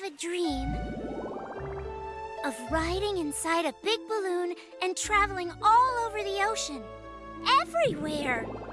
have a dream of riding inside a big balloon and traveling all over the ocean. Everywhere.